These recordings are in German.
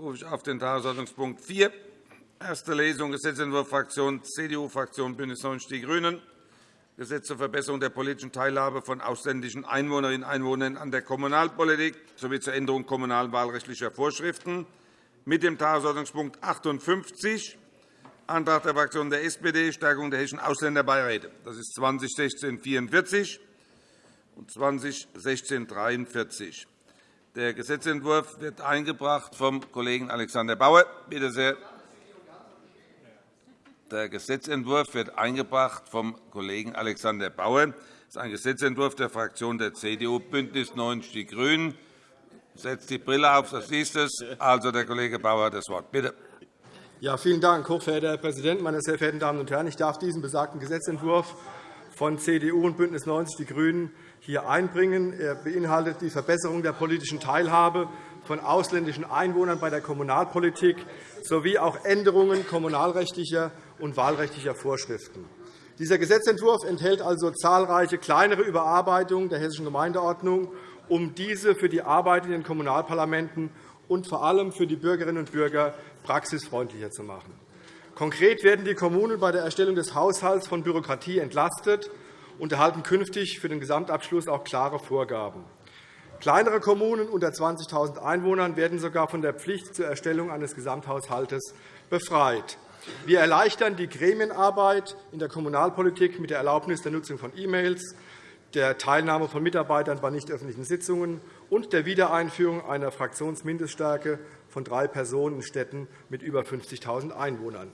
rufe ich auf den Tagesordnungspunkt 4, erste Lesung, Gesetzentwurf Fraktion CDU, Fraktion BÜNDNIS 90 die GRÜNEN, Gesetz zur Verbesserung der politischen Teilhabe von ausländischen Einwohnerinnen und Einwohnern an der Kommunalpolitik sowie zur Änderung kommunalwahlrechtlicher Vorschriften mit dem Tagesordnungspunkt 58, Antrag der Fraktion der SPD, Stärkung der hessischen Ausländerbeiräte. Das ist 2016-44 und 2016-43. Der Gesetzentwurf wird eingebracht vom Kollegen Alexander Bauer. Bitte sehr. Der Gesetzentwurf wird eingebracht vom Kollegen Alexander Bauer. Das ist ein Gesetzentwurf der Fraktion der CDU, BÜNDNIS 90 die GRÜNEN. Setzt die Brille auf, das ist es. Also, der Kollege Bauer hat das Wort. Bitte. Ja, vielen Dank, hochverehrter Herr Präsident, meine sehr verehrten Damen und Herren! Ich darf diesen besagten Gesetzentwurf von CDU und BÜNDNIS 90 die GRÜNEN hier einbringen. Er beinhaltet die Verbesserung der politischen Teilhabe von ausländischen Einwohnern bei der Kommunalpolitik sowie auch Änderungen kommunalrechtlicher und wahlrechtlicher Vorschriften. Dieser Gesetzentwurf enthält also zahlreiche kleinere Überarbeitungen der Hessischen Gemeindeordnung, um diese für die Arbeit in den Kommunalparlamenten und vor allem für die Bürgerinnen und Bürger praxisfreundlicher zu machen. Konkret werden die Kommunen bei der Erstellung des Haushalts von Bürokratie entlastet und erhalten künftig für den Gesamtabschluss auch klare Vorgaben. Kleinere Kommunen unter 20.000 Einwohnern werden sogar von der Pflicht zur Erstellung eines Gesamthaushaltes befreit. Wir erleichtern die Gremienarbeit in der Kommunalpolitik mit der Erlaubnis der Nutzung von E-Mails, der Teilnahme von Mitarbeitern bei nicht öffentlichen Sitzungen und der Wiedereinführung einer Fraktionsmindeststärke von drei Personen in Städten mit über 50.000 Einwohnern.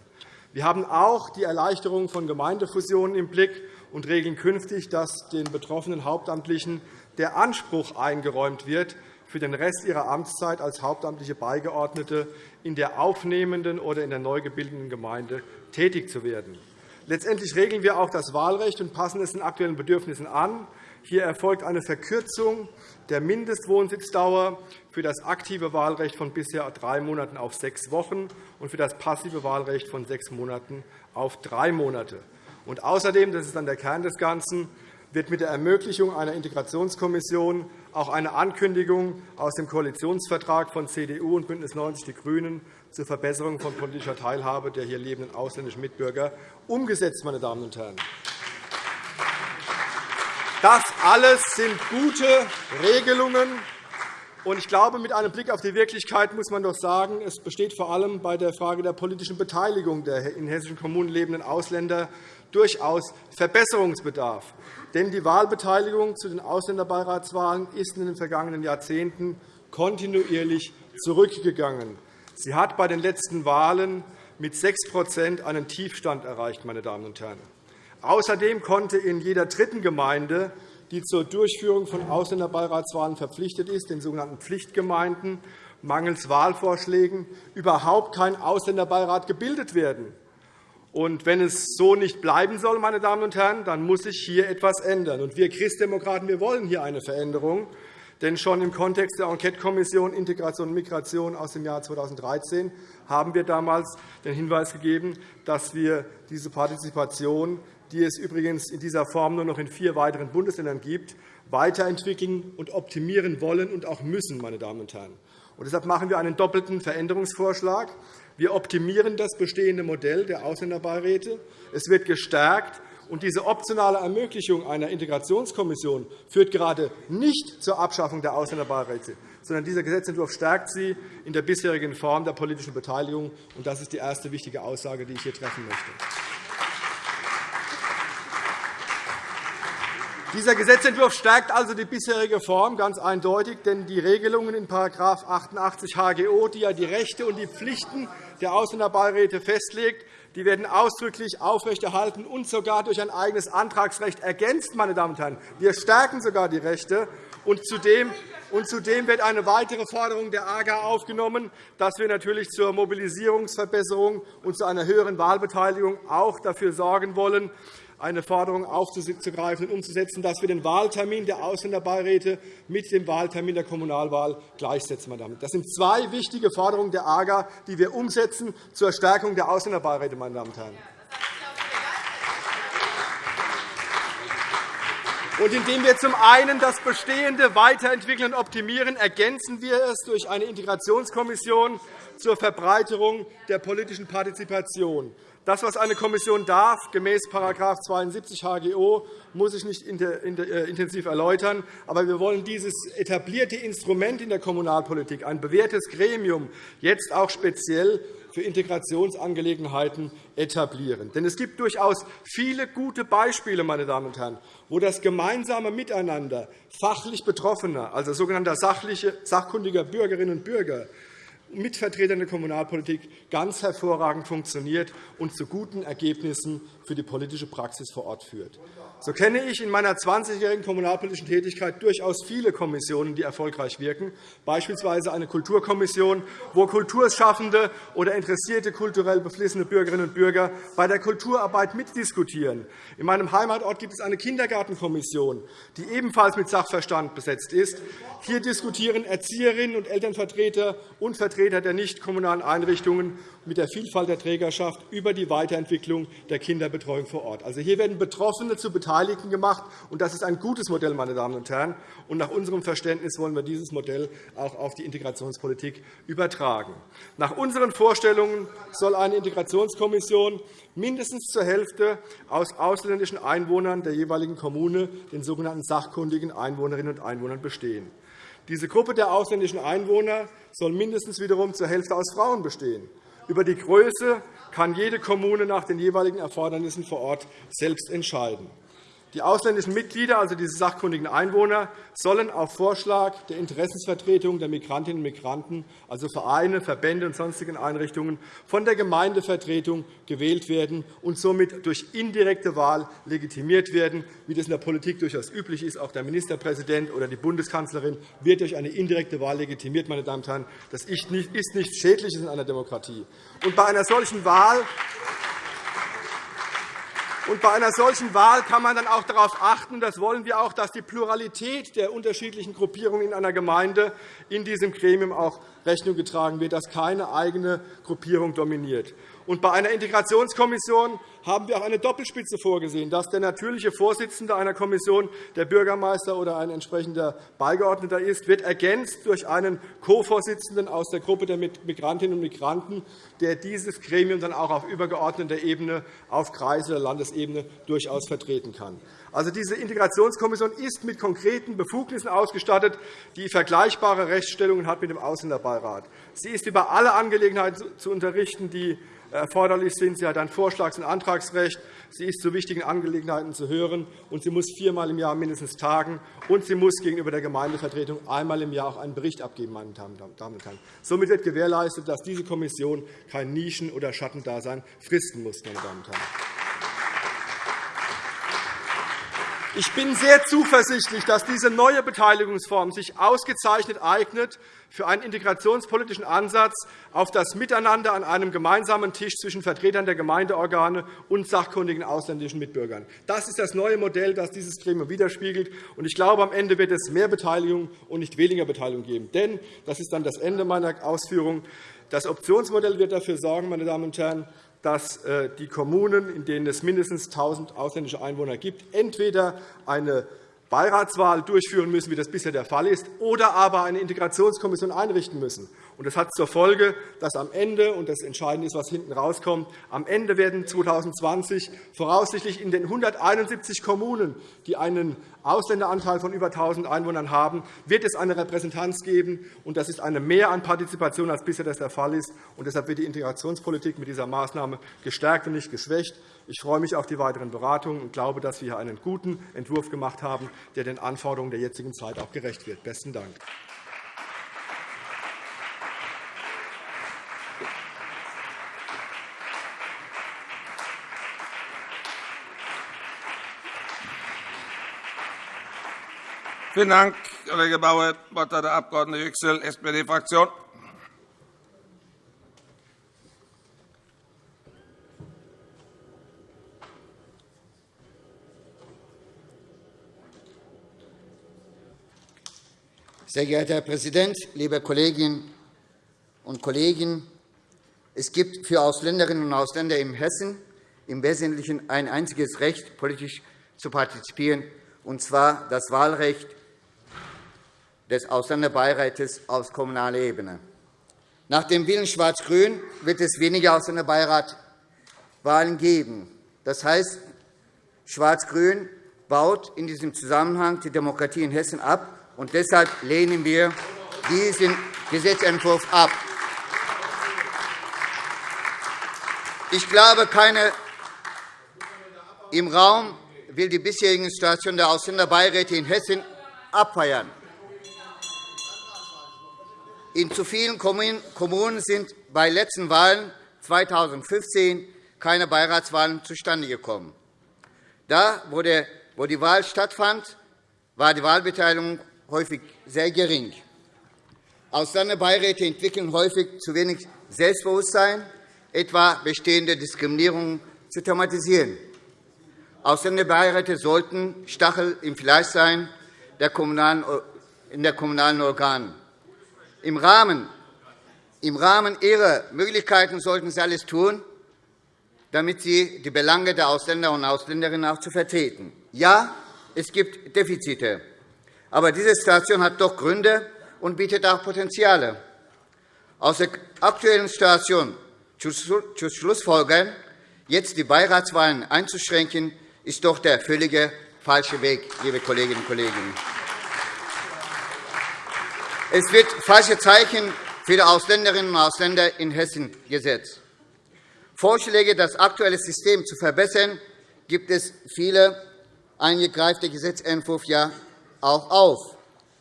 Wir haben auch die Erleichterung von Gemeindefusionen im Blick und regeln künftig, dass den betroffenen Hauptamtlichen der Anspruch eingeräumt wird, für den Rest ihrer Amtszeit als hauptamtliche Beigeordnete in der aufnehmenden oder in der neu gebildeten Gemeinde tätig zu werden. Letztendlich regeln wir auch das Wahlrecht und passen es den aktuellen Bedürfnissen an. Hier erfolgt eine Verkürzung der Mindestwohnsitzdauer für das aktive Wahlrecht von bisher drei Monaten auf sechs Wochen und für das passive Wahlrecht von sechs Monaten auf drei Monate. Und außerdem, das ist dann der Kern des Ganzen, wird mit der Ermöglichung einer Integrationskommission auch eine Ankündigung aus dem Koalitionsvertrag von CDU und BÜNDNIS 90 die GRÜNEN zur Verbesserung von politischer Teilhabe der hier lebenden ausländischen Mitbürger umgesetzt. Meine Damen und Herren. Das alles sind gute Regelungen. Ich glaube, mit einem Blick auf die Wirklichkeit muss man doch sagen, es besteht vor allem bei der Frage der politischen Beteiligung der in hessischen Kommunen lebenden Ausländer durchaus Verbesserungsbedarf. Denn die Wahlbeteiligung zu den Ausländerbeiratswahlen ist in den vergangenen Jahrzehnten kontinuierlich zurückgegangen. Sie hat bei den letzten Wahlen mit 6% einen Tiefstand erreicht. Meine Damen und Herren. Außerdem konnte in jeder dritten Gemeinde, die zur Durchführung von Ausländerbeiratswahlen verpflichtet ist, den sogenannten Pflichtgemeinden, mangels Wahlvorschlägen überhaupt kein Ausländerbeirat gebildet werden. Und wenn es so nicht bleiben soll, meine Damen und Herren, dann muss sich hier etwas ändern. Und wir Christdemokraten wir wollen hier eine Veränderung. Denn schon im Kontext der Enquetekommission Integration und Migration aus dem Jahr 2013 haben wir damals den Hinweis gegeben, dass wir diese Partizipation, die es übrigens in dieser Form nur noch in vier weiteren Bundesländern gibt, weiterentwickeln und optimieren wollen und auch müssen. Meine Damen und Herren. Und deshalb machen wir einen doppelten Veränderungsvorschlag. Wir optimieren das bestehende Modell der Ausländerbeiräte. Es wird gestärkt. Und diese optionale Ermöglichung einer Integrationskommission führt gerade nicht zur Abschaffung der Ausländerbeiräte, sondern dieser Gesetzentwurf stärkt sie in der bisherigen Form der politischen Beteiligung. Das ist die erste wichtige Aussage, die ich hier treffen möchte. Dieser Gesetzentwurf stärkt also die bisherige Form ganz eindeutig, denn die Regelungen in § 88 HGO, die ja die Rechte und die Pflichten der Ausländerbeiräte festlegt, die werden ausdrücklich aufrechterhalten und sogar durch ein eigenes Antragsrecht ergänzt. Meine Damen und Herren. Wir stärken sogar die Rechte. Und zudem und zudem wird eine weitere Forderung der AGA aufgenommen, dass wir natürlich zur Mobilisierungsverbesserung und zu einer höheren Wahlbeteiligung auch dafür sorgen wollen, eine Forderung aufzugreifen und umzusetzen, dass wir den Wahltermin der Ausländerbeiräte mit dem Wahltermin der Kommunalwahl gleichsetzen. Das sind zwei wichtige Forderungen der AGA, die wir umsetzen zur Stärkung der Ausländerbeiräte. Meine Damen und Herren. Und indem wir zum einen das Bestehende weiterentwickeln und optimieren, ergänzen wir es durch eine Integrationskommission zur Verbreiterung der politischen Partizipation. Das, was eine Kommission darf, gemäß § 72 HGO, muss ich nicht äh, intensiv erläutern. Aber wir wollen dieses etablierte Instrument in der Kommunalpolitik, ein bewährtes Gremium, jetzt auch speziell für Integrationsangelegenheiten etablieren. Denn es gibt durchaus viele gute Beispiele, meine Damen und Herren, wo das gemeinsame Miteinander fachlich Betroffener, also sogenannter sachkundiger Bürgerinnen und Bürger, mit Vertretern der Kommunalpolitik ganz hervorragend funktioniert und zu guten Ergebnissen für die politische Praxis vor Ort führt. So kenne ich in meiner 20-jährigen kommunalpolitischen Tätigkeit durchaus viele Kommissionen, die erfolgreich wirken, beispielsweise eine Kulturkommission, wo Kulturschaffende oder interessierte kulturell beflissene Bürgerinnen und Bürger bei der Kulturarbeit mitdiskutieren. In meinem Heimatort gibt es eine Kindergartenkommission, die ebenfalls mit Sachverstand besetzt ist. Hier diskutieren Erzieherinnen und Elternvertreter und Vertreter der nicht-kommunalen Einrichtungen mit der Vielfalt der Trägerschaft über die Weiterentwicklung der Kinderbetreuung vor Ort. Also, hier werden Betroffene zu Beteiligten gemacht, und das ist ein gutes Modell. Meine Damen und Herren. Und nach unserem Verständnis wollen wir dieses Modell auch auf die Integrationspolitik übertragen. Nach unseren Vorstellungen soll eine Integrationskommission mindestens zur Hälfte aus ausländischen Einwohnern der jeweiligen Kommune, den sogenannten sachkundigen Einwohnerinnen und Einwohnern, bestehen. Diese Gruppe der ausländischen Einwohner soll mindestens wiederum zur Hälfte aus Frauen bestehen. Über die Größe kann jede Kommune nach den jeweiligen Erfordernissen vor Ort selbst entscheiden. Die ausländischen Mitglieder, also diese sachkundigen Einwohner, sollen auf Vorschlag der Interessensvertretung der Migrantinnen und Migranten, also Vereine, Verbände und sonstigen Einrichtungen, von der Gemeindevertretung gewählt werden und somit durch indirekte Wahl legitimiert werden, wie das in der Politik durchaus üblich ist. Auch der Ministerpräsident oder die Bundeskanzlerin wird durch eine indirekte Wahl legitimiert. Meine Damen und Herren. Das ist nichts Schädliches in einer Demokratie. Und bei einer solchen Wahl und bei einer solchen Wahl kann man dann auch darauf achten, das wollen wir auch, dass die Pluralität der unterschiedlichen Gruppierungen in einer Gemeinde in diesem Gremium auch Rechnung getragen wird, dass keine eigene Gruppierung dominiert. Und bei einer Integrationskommission haben wir auch eine Doppelspitze vorgesehen, dass der natürliche Vorsitzende einer Kommission der Bürgermeister oder ein entsprechender Beigeordneter ist, wird ergänzt durch einen Co-Vorsitzenden aus der Gruppe der Migrantinnen und Migranten, der dieses Gremium dann auch auf übergeordneter Ebene, auf Kreis- oder Landesebene durchaus vertreten kann. Also, diese Integrationskommission ist mit konkreten Befugnissen ausgestattet, die vergleichbare Rechtsstellungen hat mit dem Ausländerbeirat. Sie ist über alle Angelegenheiten zu unterrichten, die erforderlich sind. Sie hat ein Vorschlags- und Antragsrecht. Sie ist zu wichtigen Angelegenheiten zu hören, und sie muss viermal im Jahr mindestens tagen, und sie muss gegenüber der Gemeindevertretung einmal im Jahr auch einen Bericht abgeben. Meine Damen und Herren. Somit wird gewährleistet, dass diese Kommission kein Nischen- oder Schattendasein fristen muss. Meine Damen und Herren. Ich bin sehr zuversichtlich, dass diese neue Beteiligungsform sich ausgezeichnet eignet für einen integrationspolitischen Ansatz auf das Miteinander an einem gemeinsamen Tisch zwischen Vertretern der Gemeindeorgane und sachkundigen ausländischen Mitbürgern. Das ist das neue Modell, das dieses Gremium widerspiegelt. Ich glaube, am Ende wird es mehr Beteiligung und nicht weniger Beteiligung geben. Denn, das ist dann das Ende meiner Ausführungen, das Optionsmodell wird dafür sorgen, meine Damen und Herren, dass äh, die Kommunen, in denen es mindestens 1.000 ausländische Einwohner gibt, entweder eine Beiratswahl durchführen müssen, wie das bisher der Fall ist, oder aber eine Integrationskommission einrichten müssen. Das hat zur Folge, dass am Ende, und das Entscheidende ist, was hinten rauskommt, am Ende werden 2020 voraussichtlich in den 171 Kommunen, die einen Ausländeranteil von über 1.000 Einwohnern haben, wird es eine Repräsentanz geben. Und das ist eine Mehr an Partizipation, als bisher das der Fall ist. Und deshalb wird die Integrationspolitik mit dieser Maßnahme gestärkt und nicht geschwächt. Ich freue mich auf die weiteren Beratungen und glaube, dass wir hier einen guten Entwurf gemacht haben, der den Anforderungen der jetzigen Zeit auch gerecht wird. – Besten Dank. Vielen Dank, Kollege Bauer. Das Wort hat der Abg. Yüksel, SPD-Fraktion. Sehr geehrter Herr Präsident, liebe Kolleginnen und Kollegen! Es gibt für Ausländerinnen und Ausländer in Hessen im Wesentlichen ein einziges Recht, politisch zu partizipieren, und zwar das Wahlrecht des Ausländerbeirätes auf kommunaler Ebene. Nach dem Willen Schwarz-Grün wird es weniger Ausländerbeiratwahlen geben. Das heißt, Schwarz-Grün baut in diesem Zusammenhang die Demokratie in Hessen ab. Und deshalb lehnen wir diesen Gesetzentwurf ab. Ich glaube, keine im Raum will die bisherige Situation der Ausländerbeiräte in Hessen abfeiern. In zu vielen Kommunen sind bei letzten Wahlen 2015 keine Beiratswahlen zustande gekommen. Da, wo die Wahl stattfand, war die Wahlbeteiligung häufig sehr gering. Ausländerbeiräte entwickeln häufig zu wenig Selbstbewusstsein, etwa bestehende Diskriminierung zu thematisieren. Ausländerbeiräte sollten Stachel im Fleisch sein in der kommunalen Organen. Im Rahmen, Im Rahmen ihrer Möglichkeiten sollten Sie alles tun, damit Sie die Belange der Ausländer und Ausländerinnen auch zu vertreten. Ja, es gibt Defizite, aber diese Situation hat doch Gründe und bietet auch Potenziale. Aus der aktuellen Situation zu Schlussfolgern, jetzt die Beiratswahlen einzuschränken, ist doch der völlige falsche Weg, liebe Kolleginnen und Kollegen. Es wird falsche Zeichen für die Ausländerinnen und Ausländer in Hessen gesetzt. Vorschläge, das aktuelle System zu verbessern, gibt es viele eingegreifte Gesetzentwurf ja auch auf.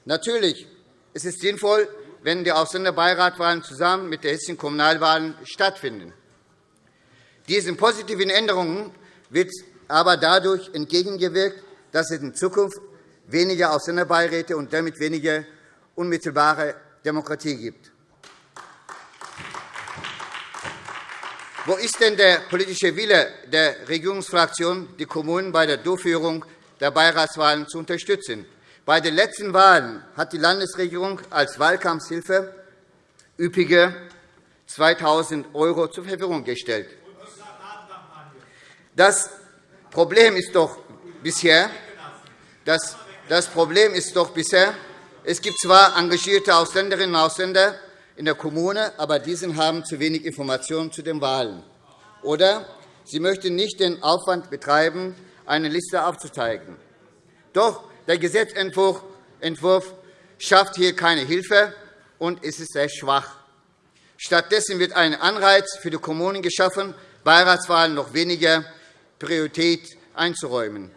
Natürlich ist es sinnvoll, wenn die Ausländerbeiratwahlen zusammen mit den hessischen Kommunalwahlen stattfinden. Diesen positiven Änderungen wird aber dadurch entgegengewirkt, dass es in Zukunft weniger Ausländerbeiräte und damit weniger unmittelbare Demokratie gibt. Wo ist denn der politische Wille der Regierungsfraktion, die Kommunen bei der Durchführung der Beiratswahlen zu unterstützen? Bei den letzten Wahlen hat die Landesregierung als Wahlkampfhilfe üppige 2.000 € zur Verfügung gestellt. Das Problem ist doch bisher, das Problem ist doch bisher, es gibt zwar engagierte Ausländerinnen und Ausländer in der Kommune, aber diese haben zu wenig Informationen zu den Wahlen. Oder sie möchten nicht den Aufwand betreiben, eine Liste aufzuzeigen. Doch der Gesetzentwurf schafft hier keine Hilfe, und es ist sehr schwach. Stattdessen wird ein Anreiz für die Kommunen geschaffen, Beiratswahlen noch weniger Priorität einzuräumen.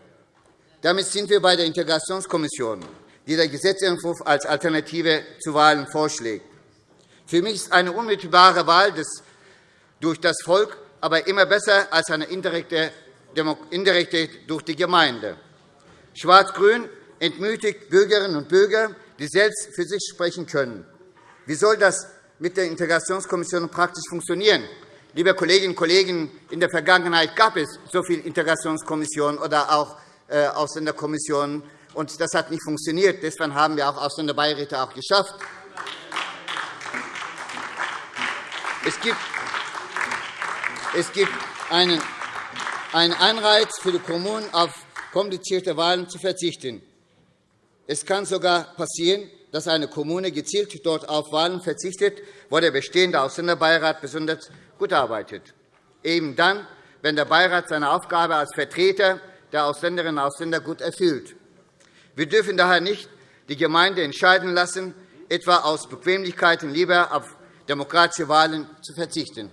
Damit sind wir bei der Integrationskommission die der Gesetzentwurf als Alternative zu Wahlen vorschlägt. Für mich ist eine unmittelbare Wahl durch das Volk aber immer besser als eine indirekte durch die Gemeinde. Schwarz-Grün entmütigt Bürgerinnen und Bürger, die selbst für sich sprechen können. Wie soll das mit der Integrationskommission praktisch funktionieren? Liebe Kolleginnen und Kollegen, in der Vergangenheit gab es so viele Integrationskommissionen oder auch äh, Ausländerkommissionen und das hat nicht funktioniert. Deswegen haben wir auch Ausländerbeiräte auch geschafft. Es gibt, es gibt einen, einen Anreiz für die Kommunen, auf komplizierte Wahlen zu verzichten. Es kann sogar passieren, dass eine Kommune gezielt dort auf Wahlen verzichtet, wo der bestehende Ausländerbeirat besonders gut arbeitet. Eben dann, wenn der Beirat seine Aufgabe als Vertreter der Ausländerinnen und Ausländer gut erfüllt. Wir dürfen daher nicht die Gemeinde entscheiden lassen, etwa aus Bequemlichkeiten lieber auf demokratische Wahlen zu verzichten.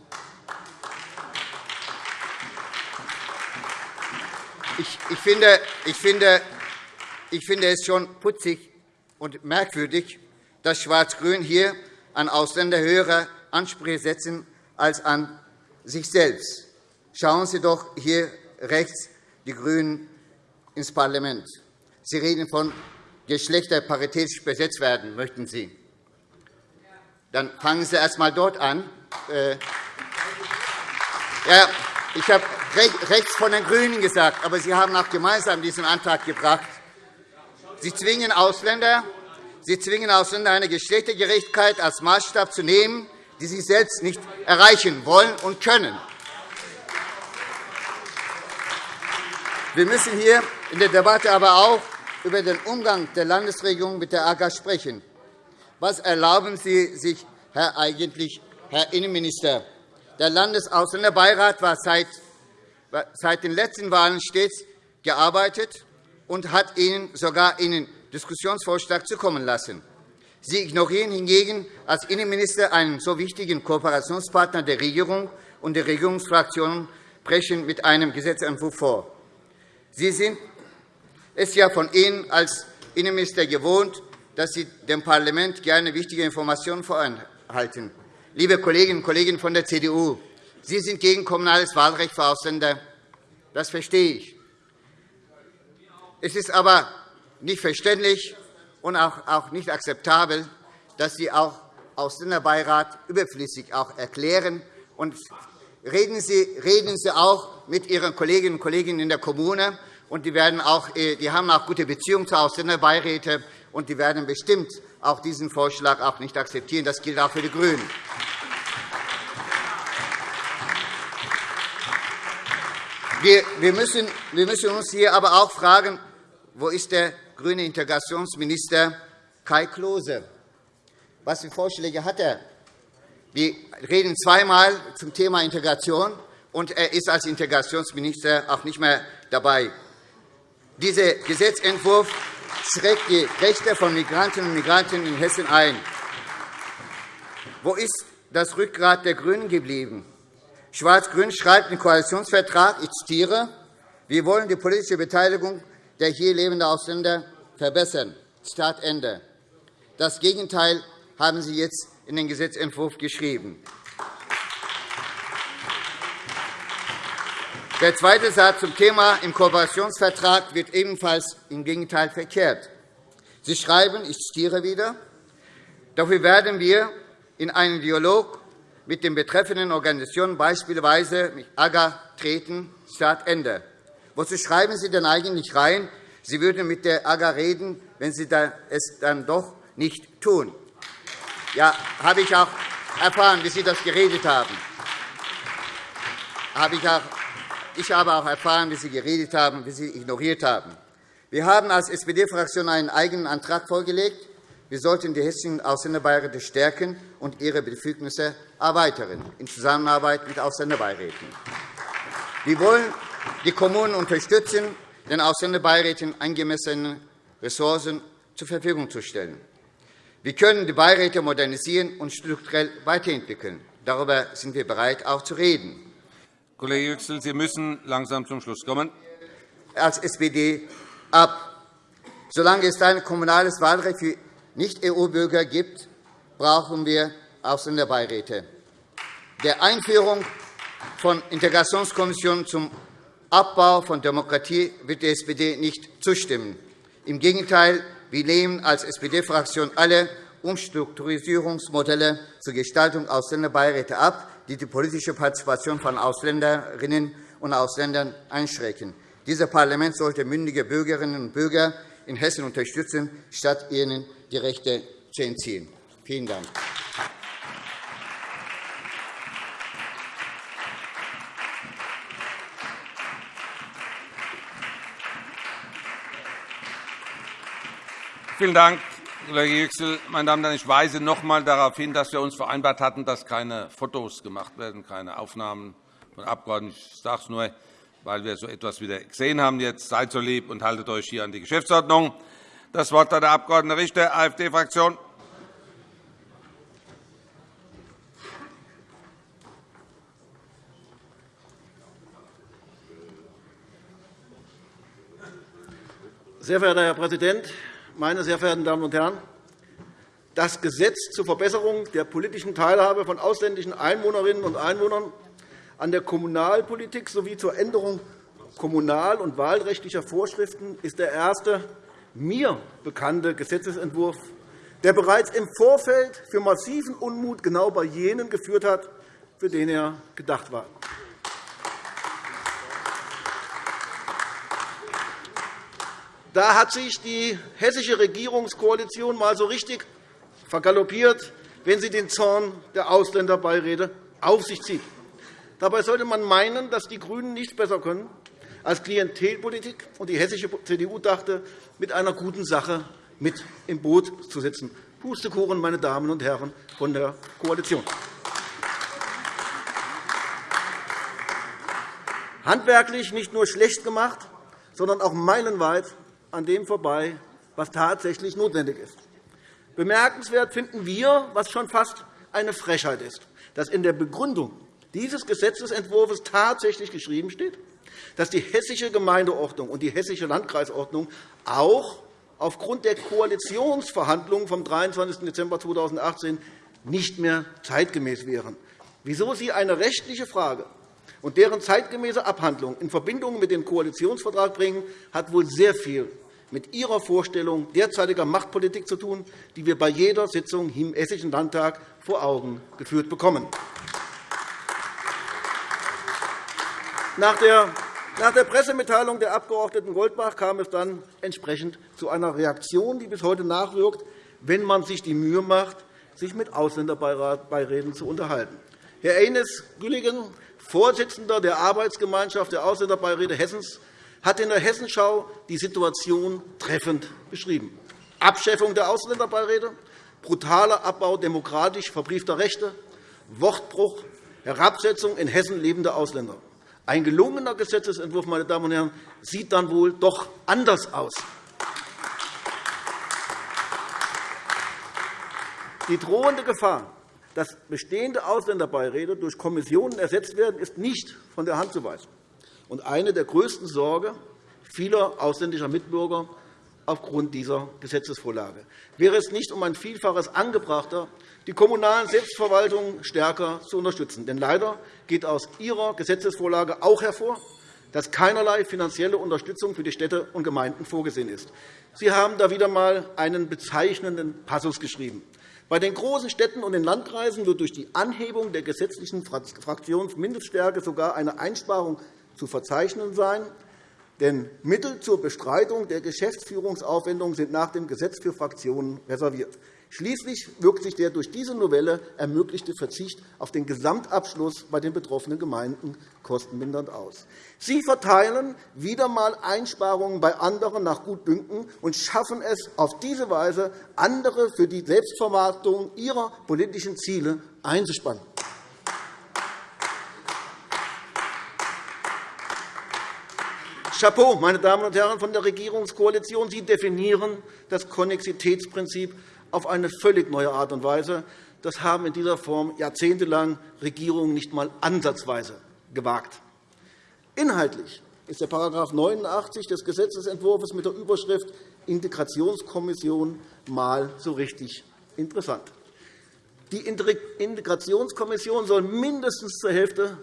Ich finde, ich, finde, ich finde es schon putzig und merkwürdig, dass Schwarz-Grün hier an Ausländer höhere Ansprüche setzen als an sich selbst. Schauen Sie doch hier rechts die GRÜNEN ins Parlament. Sie reden von geschlechterparitätisch besetzt werden, möchten Sie. Dann fangen Sie erst einmal dort an. Äh, ja, ich habe rechts von den GRÜNEN gesagt, aber Sie haben auch gemeinsam diesen Antrag gebracht. Sie zwingen Ausländer, Sie zwingen Ausländer, eine Geschlechtergerechtigkeit als Maßstab zu nehmen, die sie selbst nicht erreichen wollen und können. Wir müssen hier in der Debatte aber auch über den Umgang der Landesregierung mit der AGA sprechen. Was erlauben Sie sich, Herr, eigentlich, Herr Innenminister? Der Landesausländerbeirat war seit, seit den letzten Wahlen stets gearbeitet und hat Ihnen sogar einen Diskussionsvorschlag zukommen lassen. Sie ignorieren hingegen als Innenminister einen so wichtigen Kooperationspartner der Regierung und der Regierungsfraktionen brechen mit einem Gesetzentwurf vor. Sie sind es ja von Ihnen als Innenminister gewohnt, dass Sie dem Parlament gerne wichtige Informationen vorenthalten. Liebe Kolleginnen und Kollegen von der CDU, Sie sind gegen kommunales Wahlrecht für Ausländer. Das verstehe ich. Es ist aber nicht verständlich, und auch nicht akzeptabel, dass Sie auch Ausländerbeirat überflüssig erklären. Und reden Sie auch mit Ihren Kolleginnen und Kollegen in der Kommune. Und die, werden auch, äh, die haben auch gute Beziehungen zu Ausländerbeiräten. Und die werden bestimmt auch diesen Vorschlag auch nicht akzeptieren. Das gilt auch für die GRÜNEN. Wir müssen uns hier aber auch fragen, wo ist der grüne Integrationsminister Kai Klose. Was für Vorschläge hat er? Wir reden zweimal zum Thema Integration, und er ist als Integrationsminister auch nicht mehr dabei. Dieser Gesetzentwurf schreckt die Rechte von Migrantinnen und Migranten in Hessen ein. Wo ist das Rückgrat der GRÜNEN geblieben? Schwarz-Grün schreibt im Koalitionsvertrag, ich zitiere, wir wollen die politische Beteiligung der hier lebenden Ausländer verbessern. Start Ende. Das Gegenteil haben Sie jetzt in den Gesetzentwurf geschrieben. Der zweite Satz zum Thema im Kooperationsvertrag wird ebenfalls im Gegenteil verkehrt. Sie schreiben, ich zitiere wieder, Dafür werden wir in einen Dialog mit den betreffenden Organisationen, beispielsweise mit AGA, treten. Start Ende. Wozu schreiben Sie denn eigentlich rein, Sie würden mit der AGA reden, wenn Sie es dann doch nicht tun? Ja, habe ich auch erfahren, wie Sie das geredet haben. Ich habe auch erfahren, wie Sie geredet haben, wie Sie ignoriert haben. Wir haben als SPD-Fraktion einen eigenen Antrag vorgelegt. Wir sollten die hessischen Ausländerbeiräte stärken und ihre Befugnisse erweitern, in Zusammenarbeit mit Ausländerbeiräten. Wir wollen die Kommunen unterstützen, den Ausländerbeiräten angemessene Ressourcen zur Verfügung zu stellen. Wir können die Beiräte modernisieren und strukturell weiterentwickeln. Darüber sind wir bereit, auch zu reden. Kollege Yüksel, Sie müssen langsam zum Schluss kommen. Als SPD ab. Solange es ein kommunales Wahlrecht für Nicht-EU-Bürger gibt, brauchen wir Ausländerbeiräte. Der Einführung von Integrationskommissionen zum Abbau von Demokratie wird die SPD nicht zustimmen. Im Gegenteil, wir lehnen als SPD-Fraktion alle Umstrukturierungsmodelle zur Gestaltung Ausländerbeiräte ab, die die politische Partizipation von Ausländerinnen und Ausländern einschränken. Dieses Parlament sollte mündige Bürgerinnen und Bürger in Hessen unterstützen, statt ihnen die Rechte zu entziehen. Vielen Dank. Vielen Dank, Kollege Yüksel. Meine Damen und Herren, ich weise noch einmal darauf hin, dass wir uns vereinbart hatten, dass keine Fotos gemacht werden, keine Aufnahmen von Abgeordneten. Ich sage es nur, weil wir so etwas wieder gesehen haben. Jetzt seid so lieb und haltet euch hier an die Geschäftsordnung. Das Wort hat der Abg. Richter, AfD-Fraktion. Sehr verehrter Herr Präsident, meine sehr verehrten Damen und Herren! Das Gesetz zur Verbesserung der politischen Teilhabe von ausländischen Einwohnerinnen und Einwohnern an der Kommunalpolitik sowie zur Änderung kommunal- und wahlrechtlicher Vorschriften ist der erste mir bekannte Gesetzentwurf, der bereits im Vorfeld für massiven Unmut genau bei jenen geführt hat, für den er gedacht war. Da hat sich die hessische Regierungskoalition mal so richtig vergaloppiert, wenn sie den Zorn der Ausländerbeiräte auf sich zieht. Dabei sollte man meinen, dass die GRÜNEN nichts besser können, als Klientelpolitik, und die hessische CDU dachte, mit einer guten Sache mit im Boot zu sitzen. Pustekuchen, meine Damen und Herren von der Koalition. Handwerklich nicht nur schlecht gemacht, sondern auch meilenweit an dem vorbei, was tatsächlich notwendig ist. Bemerkenswert finden wir, was schon fast eine Frechheit ist, dass in der Begründung dieses Gesetzentwurfs tatsächlich geschrieben steht, dass die hessische Gemeindeordnung und die hessische Landkreisordnung auch aufgrund der Koalitionsverhandlungen vom 23. Dezember 2018 nicht mehr zeitgemäß wären. Wieso Sie eine rechtliche Frage und deren zeitgemäße Abhandlung in Verbindung mit dem Koalitionsvertrag bringen, hat wohl sehr viel mit Ihrer Vorstellung derzeitiger Machtpolitik zu tun, die wir bei jeder Sitzung im Hessischen Landtag vor Augen geführt bekommen. Nach der Pressemitteilung der Abg. Goldbach kam es dann entsprechend zu einer Reaktion, die bis heute nachwirkt, wenn man sich die Mühe macht, sich mit Ausländerbeiräten zu unterhalten. Herr Eines Gülligen, Vorsitzender der Arbeitsgemeinschaft der Ausländerbeiräte Hessens, hat in der Hessenschau die Situation treffend beschrieben. Abschaffung der Ausländerbeiräte, brutaler Abbau demokratisch verbriefter Rechte, Wortbruch, Herabsetzung in Hessen lebender Ausländer. Ein gelungener Gesetzentwurf meine Damen und Herren, sieht dann wohl doch anders aus. Die drohende Gefahr, dass bestehende Ausländerbeiräte durch Kommissionen ersetzt werden, ist nicht von der Hand zu weisen und eine der größten Sorgen vieler ausländischer Mitbürger aufgrund dieser Gesetzesvorlage. Wäre es nicht um ein Vielfaches angebrachter, die kommunalen Selbstverwaltungen stärker zu unterstützen. Denn leider geht aus Ihrer Gesetzesvorlage auch hervor, dass keinerlei finanzielle Unterstützung für die Städte und Gemeinden vorgesehen ist. Sie haben da wieder einmal einen bezeichnenden Passus geschrieben. Bei den großen Städten und den Landkreisen wird durch die Anhebung der gesetzlichen Fraktionsmindeststärke sogar eine Einsparung zu verzeichnen sein. Denn Mittel zur Bestreitung der Geschäftsführungsaufwendungen sind nach dem Gesetz für Fraktionen reserviert. Schließlich wirkt sich der durch diese Novelle ermöglichte Verzicht auf den Gesamtabschluss bei den betroffenen Gemeinden kostenmindernd aus. Sie verteilen wieder einmal Einsparungen bei anderen nach Gutdünken und schaffen es auf diese Weise, andere für die Selbstvermarktung ihrer politischen Ziele einzuspannen. Chapeau, meine Damen und Herren von der Regierungskoalition! Sie definieren das Konnexitätsprinzip auf eine völlig neue Art und Weise. Das haben in dieser Form jahrzehntelang Regierungen nicht einmal ansatzweise gewagt. Inhaltlich ist der § 89 des Gesetzentwurfs mit der Überschrift Integrationskommission mal so richtig interessant. Die Integrationskommission soll mindestens zur Hälfte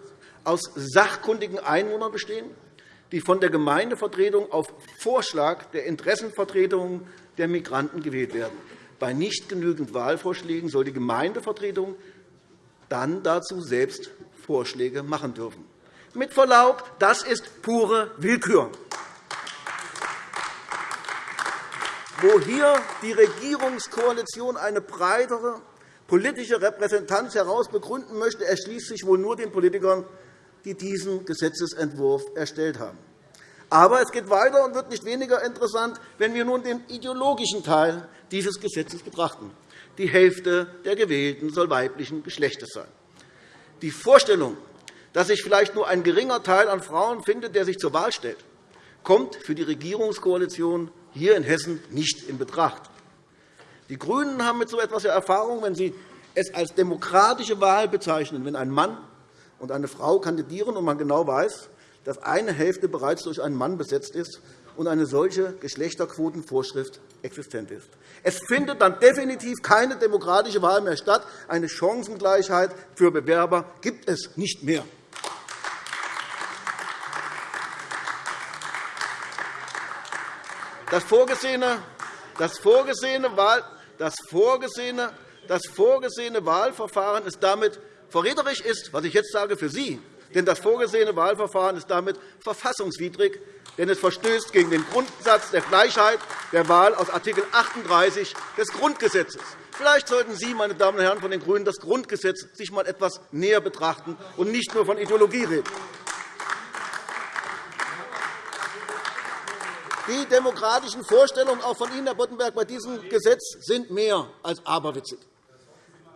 aus sachkundigen Einwohnern bestehen, die von der Gemeindevertretung auf Vorschlag der Interessenvertretungen der Migranten gewählt werden. Bei nicht genügend Wahlvorschlägen soll die Gemeindevertretung dann dazu selbst Vorschläge machen dürfen. Mit Verlaub, das ist pure Willkür. Wo hier die Regierungskoalition eine breitere politische Repräsentanz heraus begründen möchte, erschließt sich wohl nur den Politikern, die diesen Gesetzentwurf erstellt haben. Aber es geht weiter und wird nicht weniger interessant, wenn wir nun den ideologischen Teil dieses Gesetzes betrachten. Die Hälfte der Gewählten soll weiblichen Geschlechtes sein. Die Vorstellung, dass sich vielleicht nur ein geringer Teil an Frauen findet, der sich zur Wahl stellt, kommt für die Regierungskoalition hier in Hessen nicht in Betracht. Die GRÜNEN haben mit so etwas Erfahrung, wenn sie es als demokratische Wahl bezeichnen, wenn ein Mann und eine Frau kandidieren und man genau weiß, dass eine Hälfte bereits durch einen Mann besetzt ist und eine solche Geschlechterquotenvorschrift existent ist. Es findet dann definitiv keine demokratische Wahl mehr statt. Eine Chancengleichheit für Bewerber gibt es nicht mehr. Das vorgesehene, das vorgesehene, Wahl, das vorgesehene, das vorgesehene Wahlverfahren ist damit verräterisch ist, was ich jetzt sage, für Sie, denn das vorgesehene Wahlverfahren ist damit verfassungswidrig, denn es verstößt gegen den Grundsatz der Gleichheit der Wahl aus Art. 38 des Grundgesetzes. Vielleicht sollten Sie, meine Damen und Herren von den GRÜNEN, das Grundgesetz sich einmal etwas näher betrachten und nicht nur von Ideologie reden. Die demokratischen Vorstellungen auch von Ihnen, Herr Boddenberg, bei diesem Gesetz sind mehr als aberwitzig.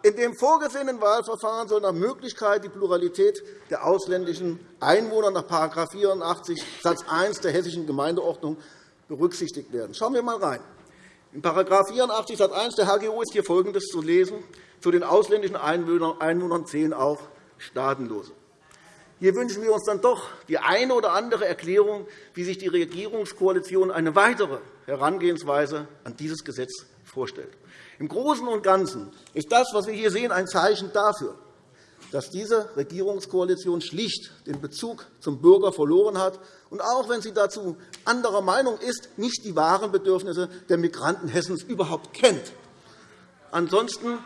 In dem vorgesehenen Wahlverfahren soll nach Möglichkeit die Pluralität der ausländischen Einwohner nach § 84 Satz 1 der Hessischen Gemeindeordnung berücksichtigt werden. Schauen wir einmal rein. In § 84 Satz 1 der HGO ist hier Folgendes zu lesen. Zu den ausländischen Einwohnern zählen auch Staatenlose. Hier wünschen wir uns dann doch die eine oder andere Erklärung, wie sich die Regierungskoalition eine weitere Herangehensweise an dieses Gesetz vorstellt. Im Großen und Ganzen ist das, was wir hier sehen, ein Zeichen dafür, dass diese Regierungskoalition schlicht den Bezug zum Bürger verloren hat und auch wenn sie dazu anderer Meinung ist, nicht die wahren Bedürfnisse der Migranten Hessens überhaupt kennt. Ansonsten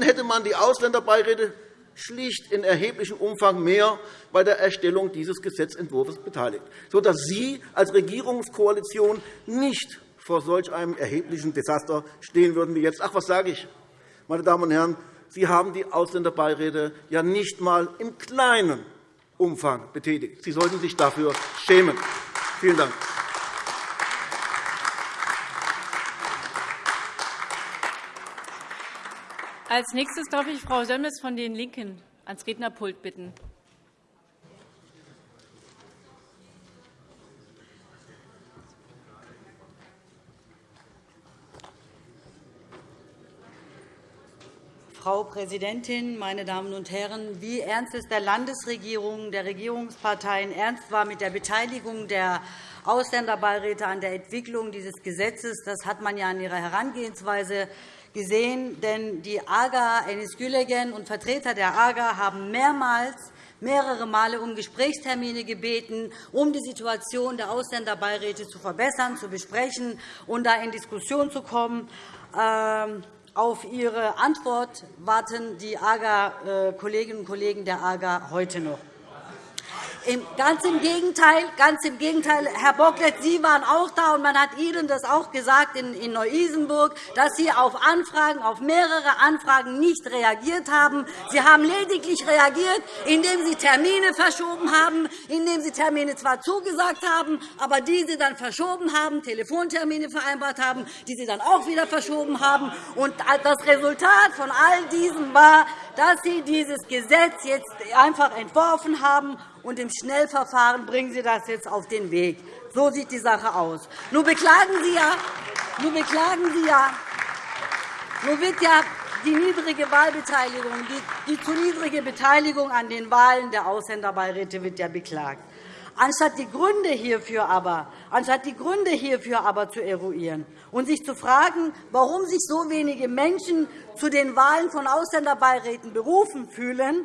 hätte man die Ausländerbeiräte schlicht in erheblichem Umfang mehr bei der Erstellung dieses Gesetzentwurfs beteiligt, sodass Sie als Regierungskoalition nicht vor solch einem erheblichen Desaster stehen würden wie jetzt. Ach, was sage ich? Meine Damen und Herren, Sie haben die Ausländerbeiräte ja nicht einmal im kleinen Umfang betätigt. Sie sollten sich dafür schämen. Vielen Dank. Als nächstes darf ich Frau Sömmers von den LINKEN ans Rednerpult bitten. Frau Präsidentin, meine Damen und Herren! Wie ernst es der Landesregierung, der Regierungsparteien ernst war mit der Beteiligung der Ausländerbeiräte an der Entwicklung dieses Gesetzes, das hat man ja an ihrer Herangehensweise gesehen. Denn die AGA, Enis Gülegen und Vertreter der AGA haben mehrmals mehrere Male um Gesprächstermine gebeten, um die Situation der Ausländerbeiräte zu verbessern, zu besprechen und da in Diskussion zu kommen. Auf Ihre Antwort warten die AGA, äh, Kolleginnen und Kollegen der AGA heute noch. Ganz im Gegenteil, ganz im Gegenteil, Herr Bocklet, Sie waren auch da, und man hat Ihnen das auch gesagt in Neu-Isenburg, dass Sie auf Anfragen, auf mehrere Anfragen nicht reagiert haben. Sie haben lediglich reagiert, indem Sie Termine verschoben haben, indem Sie Termine zwar zugesagt haben, aber diese dann verschoben haben, Telefontermine vereinbart haben, die Sie dann auch wieder verschoben haben. Und das Resultat von all diesem war, dass Sie dieses Gesetz jetzt einfach entworfen haben und im Schnellverfahren bringen Sie das jetzt auf den Weg. So sieht die Sache aus. Nun beklagen Sie ja, nun beklagen Sie ja, nun wird ja die niedrige Wahlbeteiligung, die, die zu niedrige Beteiligung an den Wahlen der Ausländerbeiräte wird ja beklagt. Anstatt die Gründe hierfür aber, anstatt die Gründe hierfür aber zu eruieren und sich zu fragen, warum sich so wenige Menschen zu den Wahlen von Ausländerbeiräten berufen fühlen,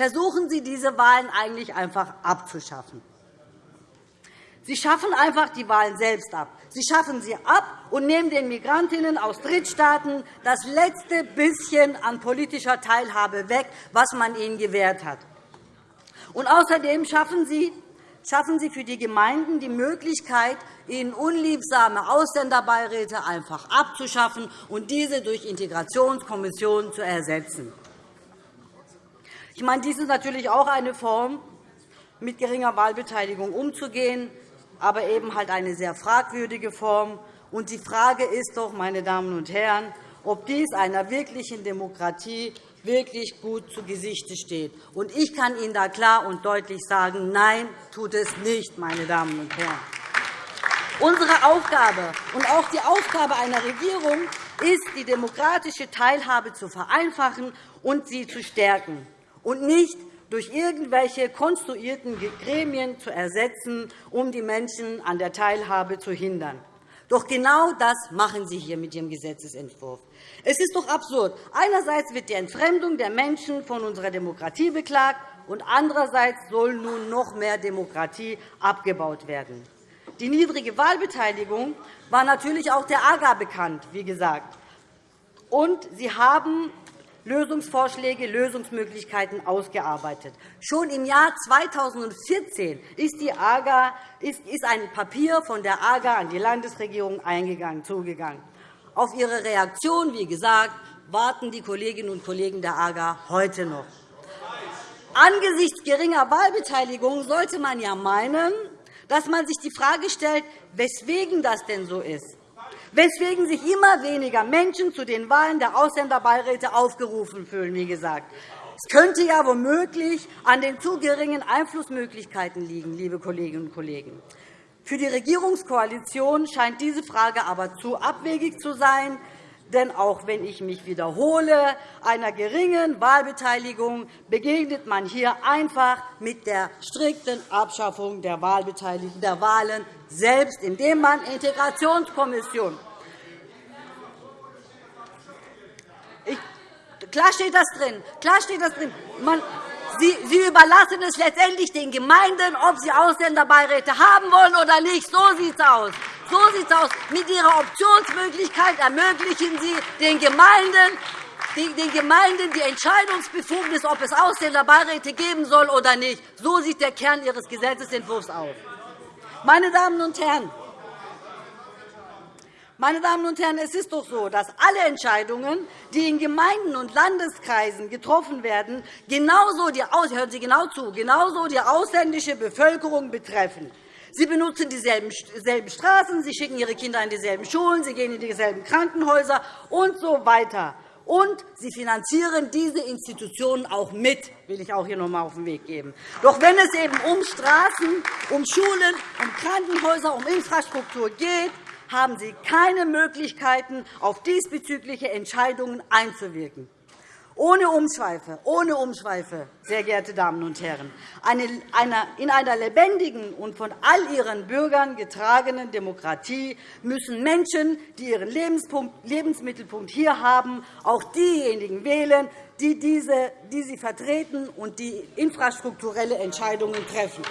versuchen Sie, diese Wahlen eigentlich einfach abzuschaffen. Sie schaffen einfach die Wahlen selbst ab. Sie schaffen sie ab und nehmen den Migrantinnen aus Drittstaaten das letzte bisschen an politischer Teilhabe weg, was man ihnen gewährt hat. Und außerdem schaffen Sie schaffen Sie für die Gemeinden die Möglichkeit, ihnen unliebsame Ausländerbeiräte einfach abzuschaffen und diese durch Integrationskommissionen zu ersetzen. Ich meine, dies ist natürlich auch eine Form, mit geringer Wahlbeteiligung umzugehen, aber eben halt eine sehr fragwürdige Form. Und die Frage ist doch, meine Damen und Herren, ob dies einer wirklichen Demokratie wirklich gut zu Gesicht steht. Und ich kann Ihnen da klar und deutlich sagen, nein, tut es nicht, meine Damen und Herren. Unsere Aufgabe und auch die Aufgabe einer Regierung ist, die demokratische Teilhabe zu vereinfachen und sie zu stärken und nicht durch irgendwelche konstruierten Gremien zu ersetzen, um die Menschen an der Teilhabe zu hindern. Doch genau das machen Sie hier mit Ihrem Gesetzentwurf. Es ist doch absurd. Einerseits wird die Entfremdung der Menschen von unserer Demokratie beklagt, und andererseits soll nun noch mehr Demokratie abgebaut werden. Die niedrige Wahlbeteiligung war natürlich auch der AGA bekannt, wie gesagt. Und Sie haben Lösungsvorschläge, Lösungsmöglichkeiten ausgearbeitet. Schon im Jahr 2014 ist, die AGA, ist ein Papier von der AGA an die Landesregierung eingegangen, zugegangen. Auf Ihre Reaktion, wie gesagt, warten die Kolleginnen und Kollegen der AGA heute noch. Angesichts geringer Wahlbeteiligung sollte man ja meinen, dass man sich die Frage stellt, weswegen das denn so ist weswegen sich immer weniger Menschen zu den Wahlen der Ausländerbeiräte aufgerufen fühlen. Wie gesagt. Es könnte ja womöglich an den zu geringen Einflussmöglichkeiten liegen, liebe Kolleginnen und Kollegen. Für die Regierungskoalition scheint diese Frage aber zu abwegig zu sein. Denn auch wenn ich mich wiederhole, einer geringen Wahlbeteiligung begegnet man hier einfach mit der strikten Abschaffung der Wahlbeteiligung der Wahlen selbst, indem man Integrationskommission Klar steht das drin. Klar steht das drin. Man, Sie, Sie überlassen es letztendlich den Gemeinden, ob sie Ausländerbeiräte haben wollen oder nicht. So sieht es aus. So sieht es aus. Mit Ihrer Optionsmöglichkeit ermöglichen Sie den Gemeinden, den Gemeinden die Entscheidungsbefugnis, ob es Ausländerbeiräte geben soll oder nicht. So sieht der Kern Ihres Gesetzentwurfs aus. Meine Damen und Herren, meine Damen und Herren, es ist doch so, dass alle Entscheidungen, die in Gemeinden und Landeskreisen getroffen werden, genauso die, hören Sie genau zu, genauso die ausländische Bevölkerung betreffen. Sie benutzen dieselben Straßen, Sie schicken Ihre Kinder in dieselben Schulen, Sie gehen in dieselben Krankenhäuser und so weiter. Und Sie finanzieren diese Institutionen auch mit, will ich auch hier noch einmal auf den Weg geben. Doch wenn es eben um Straßen, um Schulen, um Krankenhäuser, um Infrastruktur geht, haben Sie keine Möglichkeiten, auf diesbezügliche Entscheidungen einzuwirken. Ohne Umschweife, ohne Umschweife, sehr geehrte Damen und Herren, in einer lebendigen und von all ihren Bürgern getragenen Demokratie müssen Menschen, die ihren Lebensmittelpunkt hier haben, auch diejenigen wählen, die, diese, die sie vertreten und die infrastrukturelle Entscheidungen treffen.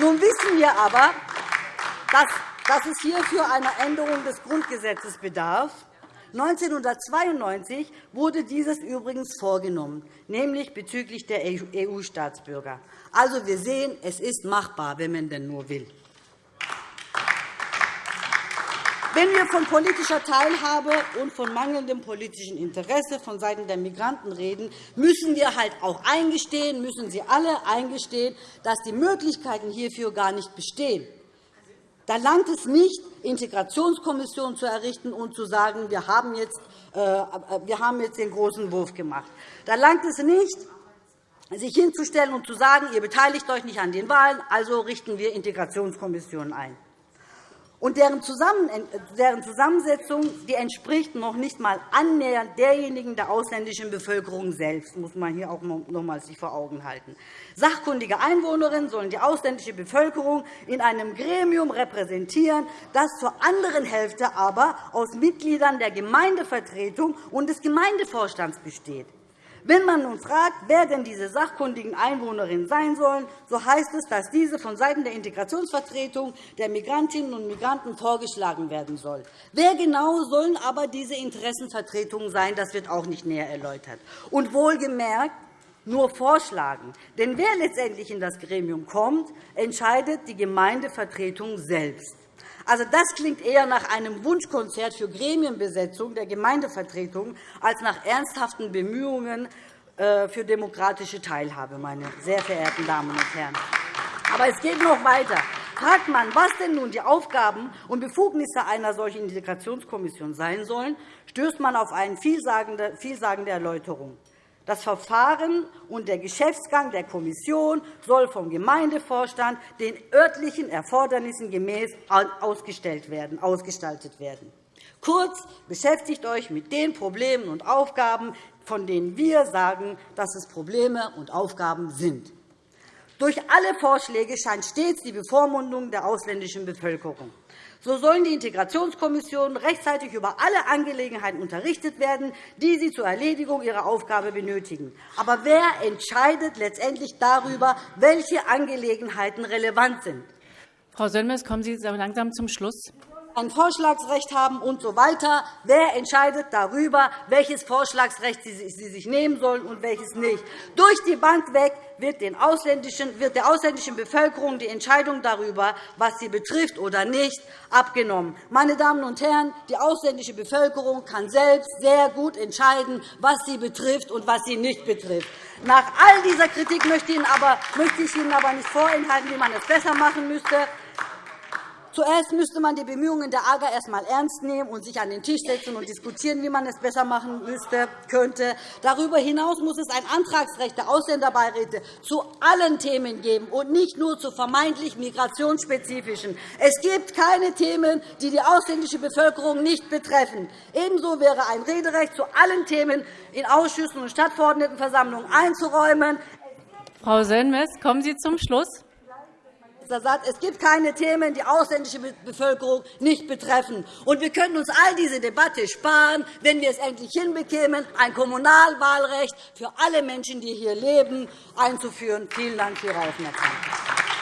Nun wissen wir aber, dass es hierfür einer Änderung des Grundgesetzes bedarf. 1992 wurde dieses übrigens vorgenommen, nämlich bezüglich der EU-Staatsbürger. Also, wir sehen, es ist machbar, wenn man denn nur will. Wenn wir von politischer Teilhabe und von mangelndem politischen Interesse vonseiten der Migranten reden, müssen wir halt auch eingestehen, müssen Sie alle eingestehen, dass die Möglichkeiten hierfür gar nicht bestehen. Da langt es nicht, Integrationskommissionen zu errichten und zu sagen, wir haben jetzt, äh, wir haben jetzt den großen Wurf gemacht. Da langt es nicht, sich hinzustellen und zu sagen, ihr beteiligt euch nicht an den Wahlen, also richten wir Integrationskommissionen ein und deren Zusammensetzung die entspricht noch nicht einmal annähernd derjenigen der ausländischen Bevölkerung selbst, muss man hier auch noch einmal sich vor Augen halten. Sachkundige Einwohnerinnen sollen die ausländische Bevölkerung in einem Gremium repräsentieren, das zur anderen Hälfte aber aus Mitgliedern der Gemeindevertretung und des Gemeindevorstands besteht. Wenn man nun fragt, wer denn diese sachkundigen Einwohnerinnen sein sollen, so heißt es, dass diese vonseiten der Integrationsvertretung der Migrantinnen und Migranten vorgeschlagen werden soll. Wer genau sollen aber diese Interessenvertretungen sein, das wird auch nicht näher erläutert. Und wohlgemerkt, nur vorschlagen. Denn wer letztendlich in das Gremium kommt, entscheidet die Gemeindevertretung selbst. Also, das klingt eher nach einem Wunschkonzert für Gremienbesetzung der Gemeindevertretung als nach ernsthaften Bemühungen äh, für demokratische Teilhabe, meine sehr verehrten Damen und Herren. Aber es geht noch weiter. Fragt man, was denn nun die Aufgaben und Befugnisse einer solchen Integrationskommission sein sollen, stößt man auf eine vielsagende Erläuterung. Das Verfahren und der Geschäftsgang der Kommission soll vom Gemeindevorstand den örtlichen Erfordernissen gemäß ausgestaltet werden. Kurz, beschäftigt euch mit den Problemen und Aufgaben, von denen wir sagen, dass es Probleme und Aufgaben sind. Durch alle Vorschläge scheint stets die Bevormundung der ausländischen Bevölkerung. So sollen die Integrationskommissionen rechtzeitig über alle Angelegenheiten unterrichtet werden, die sie zur Erledigung ihrer Aufgabe benötigen. Aber wer entscheidet letztendlich darüber, welche Angelegenheiten relevant sind? Frau Sönmez, kommen Sie langsam zum Schluss. Ein Vorschlagsrecht haben usw. So weiter. Wer entscheidet darüber, welches Vorschlagsrecht Sie sich nehmen sollen und welches nicht? Durch die Bank weg wird der ausländischen Bevölkerung die Entscheidung darüber, was sie betrifft oder nicht, abgenommen. Meine Damen und Herren, die ausländische Bevölkerung kann selbst sehr gut entscheiden, was sie betrifft und was sie nicht betrifft. Nach all dieser Kritik möchte ich Ihnen aber nicht vorenthalten, wie man es besser machen müsste. Zuerst müsste man die Bemühungen der AGA erst einmal ernst nehmen und sich an den Tisch setzen und diskutieren, wie man es besser machen müsste, könnte. Darüber hinaus muss es ein Antragsrecht der Ausländerbeiräte zu allen Themen geben und nicht nur zu vermeintlich migrationsspezifischen. Es gibt keine Themen, die die ausländische Bevölkerung nicht betreffen. Ebenso wäre ein Rederecht zu allen Themen in Ausschüssen und Stadtverordnetenversammlungen einzuräumen. Frau Sönmez, kommen Sie zum Schluss. Es gibt keine Themen, die ausländische Bevölkerung nicht betreffen. Und wir können uns all diese Debatte sparen, wenn wir es endlich hinbekämen, ein Kommunalwahlrecht für alle Menschen, die hier leben, einzuführen. Vielen Dank für Ihre Aufmerksamkeit.